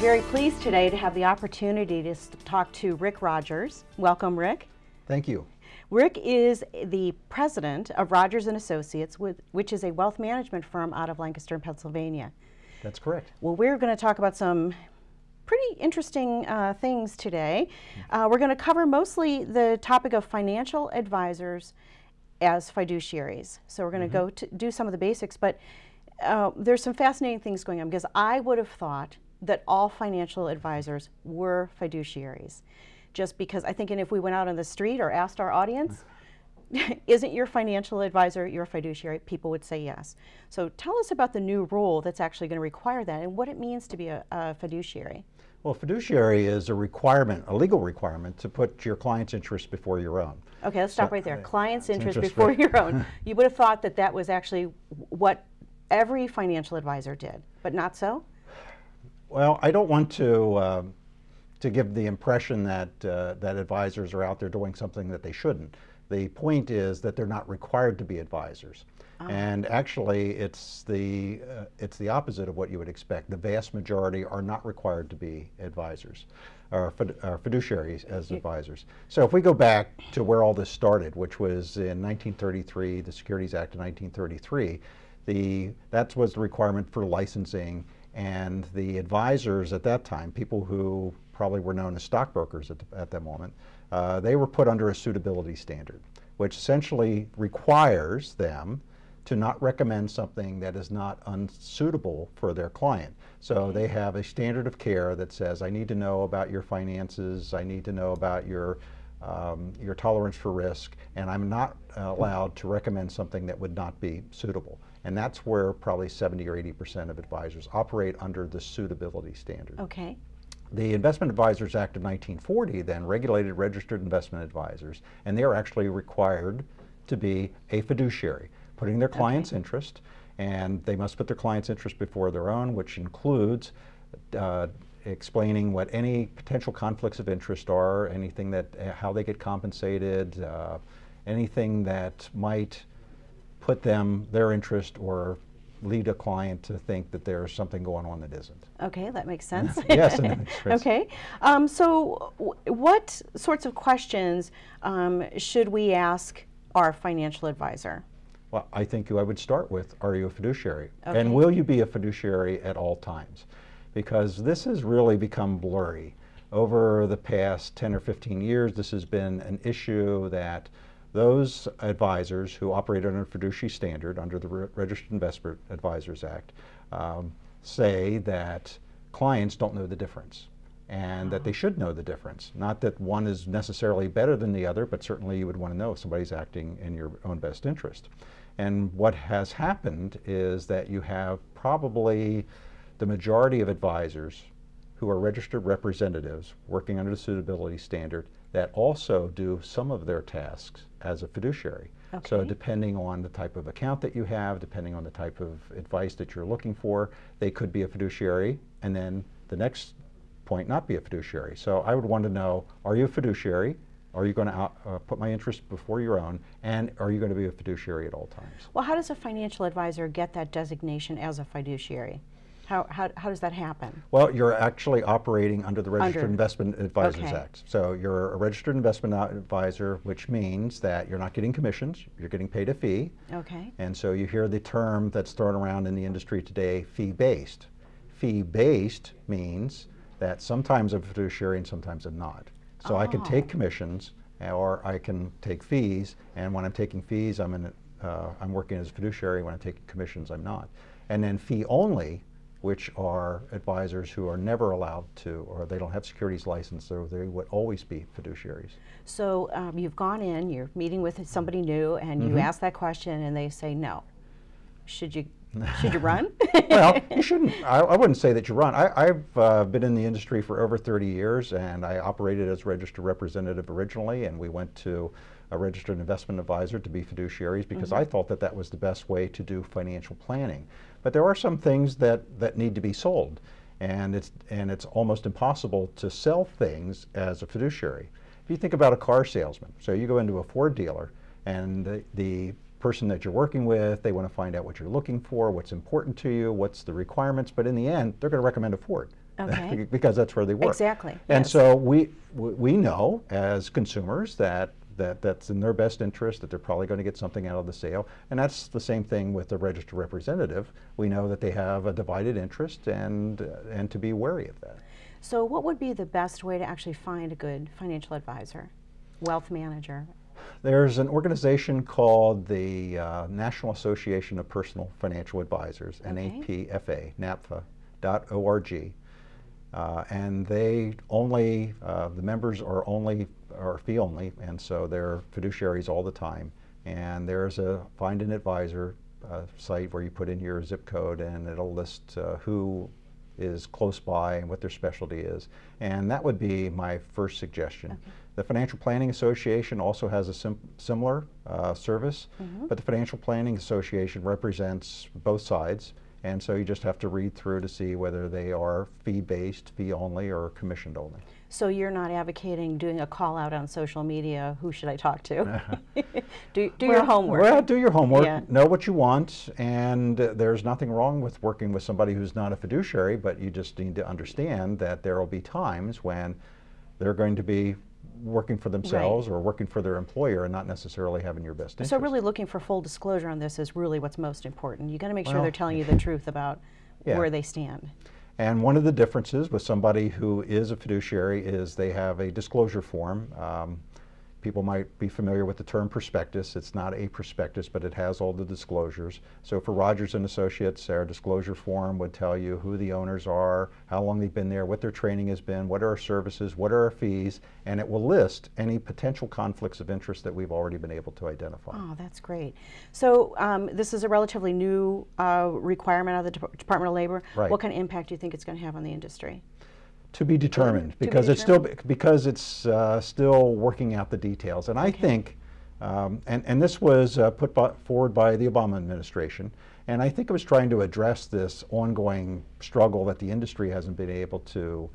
very pleased today to have the opportunity to talk to Rick Rogers. Welcome, Rick. Thank you. Rick is the president of Rogers and Associates, which is a wealth management firm out of Lancaster, Pennsylvania. That's correct. Well, we're going to talk about some pretty interesting uh, things today. Uh, we're going to cover mostly the topic of financial advisors as fiduciaries. So we're going to mm -hmm. go to do some of the basics, but uh, there's some fascinating things going on because I would have thought that all financial advisors were fiduciaries. Just because I think, and if we went out on the street or asked our audience, isn't your financial advisor your fiduciary? People would say yes. So tell us about the new rule that's actually going to require that and what it means to be a, a fiduciary. Well, fiduciary is a requirement, a legal requirement to put your client's interest before your own. Okay, let's stop right there. Uh, client's interest, interest before your own. you would have thought that that was actually what every financial advisor did, but not so? Well, I don't want to uh, to give the impression that uh, that advisors are out there doing something that they shouldn't. The point is that they're not required to be advisors. Oh. And actually, it's the uh, it's the opposite of what you would expect. The vast majority are not required to be advisors, or, or fiduciaries as advisors. So if we go back to where all this started, which was in 1933, the Securities Act of 1933, the that was the requirement for licensing and the advisors at that time, people who probably were known as stockbrokers at, the, at that moment, uh, they were put under a suitability standard, which essentially requires them to not recommend something that is not unsuitable for their client. So they have a standard of care that says, I need to know about your finances, I need to know about your um, your tolerance for risk, and I'm not allowed to recommend something that would not be suitable. And that's where probably 70 or 80% of advisors operate under the suitability standard. Okay. The Investment Advisors Act of 1940 then regulated registered investment advisors, and they are actually required to be a fiduciary, putting their client's okay. interest, and they must put their client's interest before their own, which includes uh, explaining what any potential conflicts of interest are, anything that, uh, how they get compensated, uh, anything that might put them, their interest, or lead a client to think that there's something going on that isn't. Okay, that makes sense. yes, Okay, um, so what sorts of questions um, should we ask our financial advisor? Well, I think I would start with, are you a fiduciary? Okay. And will you be a fiduciary at all times? Because this has really become blurry. Over the past 10 or 15 years, this has been an issue that those advisors who operate under a fiduciary standard under the Re Registered Investment Advisors Act um, say that clients don't know the difference and that they should know the difference. Not that one is necessarily better than the other, but certainly you would want to know if somebody's acting in your own best interest. And what has happened is that you have probably the majority of advisors who are registered representatives working under the suitability standard that also do some of their tasks as a fiduciary. Okay. So depending on the type of account that you have, depending on the type of advice that you're looking for, they could be a fiduciary and then the next point not be a fiduciary. So I would want to know, are you a fiduciary? Are you going to uh, put my interest before your own? And are you going to be a fiduciary at all times? Well, how does a financial advisor get that designation as a fiduciary? How, how, how does that happen? Well, you're actually operating under the Registered under. Investment Advisors okay. Act. So you're a registered investment advisor, which means that you're not getting commissions, you're getting paid a fee. Okay. And so you hear the term that's thrown around in the industry today, fee-based. Fee-based means that sometimes I'm a fiduciary and sometimes I'm not. So oh. I can take oh. commissions or I can take fees, and when I'm taking fees, I'm, in, uh, I'm working as a fiduciary. When I'm taking commissions, I'm not. And then fee only which are advisors who are never allowed to, or they don't have securities license, so they would always be fiduciaries. So um, you've gone in, you're meeting with somebody new, and mm -hmm. you mm-hmm. ask that question, and they say no. Should you should you run? well, you shouldn't. I, I, wouldn't say that you run. I, have uh, been in the industry for over 30 years, and I operated as registered representative originally, and we went to a registered investment advisor to be fiduciaries because mm -hmm. I thought that that was the best way to do financial planning. But there are some things that, that need to be sold, and it's, and it's almost impossible to sell things as a fiduciary. If you think about a car salesman, so you go into a Ford dealer, and the, the person that you're working with, they want to find out what you're looking for, what's important to you, what's the requirements, but in the end, they're going to recommend a Ford. Okay. because that's where they work. Exactly, And yes. so we, we know as consumers that, that that's in their best interest, that they're probably going to get something out of the sale. And that's the same thing with the registered representative. We know that they have a divided interest and, uh, and to be wary of that. So what would be the best way to actually find a good financial advisor, wealth manager? There's an organization called the uh, National Association of Personal Financial Advisors, Okay. NAPFA, NAPFA.org. Uh, and they only, uh, the members are only, are fee only, and so they're fiduciaries all the time. And there's a find an advisor uh, site where you put in your zip code and it'll list uh, who is close by and what their specialty is. And that would be my first suggestion. The Financial Planning Association also has a sim similar uh, service, but the Financial Planning Association represents both sides. And so you just have to read through to see whether they are fee-based, fee-only, or commissioned-only. So you're not advocating doing a call out on social media, who should I talk to? do do your homework. Well, do your homework. Yeah. Know what you want, and uh, there's nothing wrong with working with somebody who's not a fiduciary, but you just need to understand that there will be times when they're going to be working for themselves or working for their employer and not necessarily having your best interest. So really looking for full disclosure on this is really what's most important. You got to make sure they're telling you the truth about Yeah. where they stand. And one of the differences with somebody who is a fiduciary is they have a disclosure form. Um, people might be familiar with the term prospectus. It's not a prospectus, but it has all the disclosures. So for Rogers and Associates, our disclosure form would tell you who the owners are, how long they've been there, what their training has been, what are our services, what are our fees, and it will list any potential conflicts of interest that we've already been able to identify. Oh, that's great. So um, this is a relatively new uh, requirement of the Dep- Department of Labor. Right. What kind of impact do you think it's going to have on the industry? To be determined, To be because it's still because it's uh, still working out the details. And I think, um, and and this was uh, put by, forward by the Obama administration, and I think it was trying to address this ongoing struggle that the industry hasn't been able to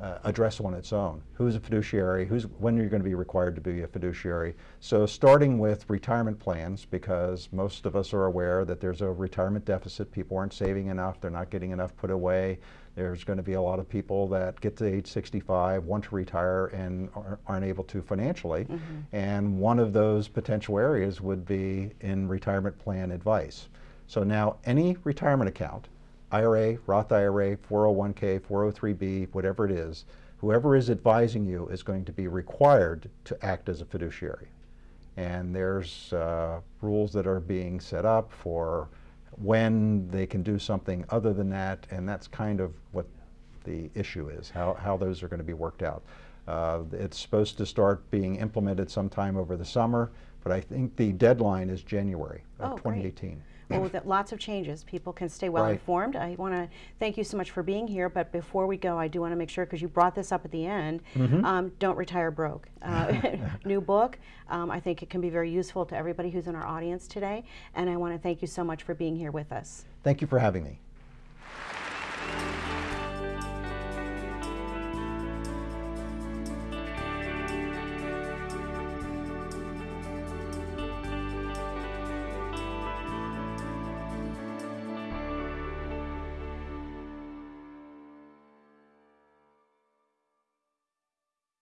uh, address on its own. Who's a fiduciary? Who's when are you're going to be required to be a fiduciary? So starting with retirement plans, because most of us are aware that there's a retirement deficit. People aren't saving enough. They're not getting enough put away. There's going to be a lot of people that get to age 65, want to retire, and are- aren't able to financially. And one of those potential areas would be in retirement plan advice. So now any retirement account, IRA, Roth IRA, 401k, 403b, whatever it is, whoever is advising you is going to be required to act as a fiduciary. And there's uh, rules that are being set up for when they can do something other than that, and that's kind of what the issue is, how, how those are going to be worked out. Uh, it's supposed to start being implemented sometime over the summer, but I think the deadline is January of Oh, great. 2018. Well, with lots of changes, people can stay well Right. informed. I want to thank you so much for being here, but before we go, I do want to make sure, because you brought this up at the end, Mm-hmm. um, don't retire broke. Uh, new book. Um, I think it can be very useful to everybody who's in our audience today, and I want to thank you so much for being here with us. Thank you for having me.